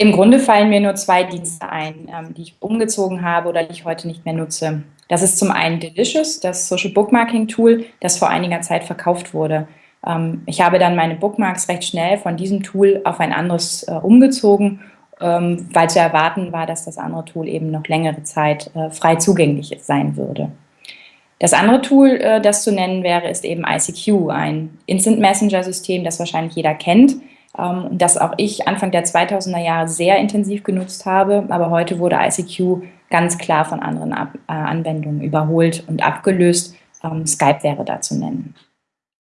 Im Grunde fallen mir nur zwei Dienste ein, ähm, die ich umgezogen habe oder die ich heute nicht mehr nutze. Das ist zum einen Delicious, das Social Bookmarking Tool, das vor einiger Zeit verkauft wurde. Ähm, ich habe dann meine Bookmarks recht schnell von diesem Tool auf ein anderes äh, umgezogen, ähm, weil zu erwarten war, dass das andere Tool eben noch längere Zeit äh, frei zugänglich sein würde. Das andere Tool, äh, das zu nennen wäre, ist eben ICQ, ein Instant Messenger System, das wahrscheinlich jeder kennt ähm, das auch ich Anfang der 2000er Jahre sehr intensiv genutzt habe, aber heute wurde ICQ ganz klar von anderen Ab äh, Anwendungen überholt und abgelöst. Ähm, Skype wäre da zu nennen.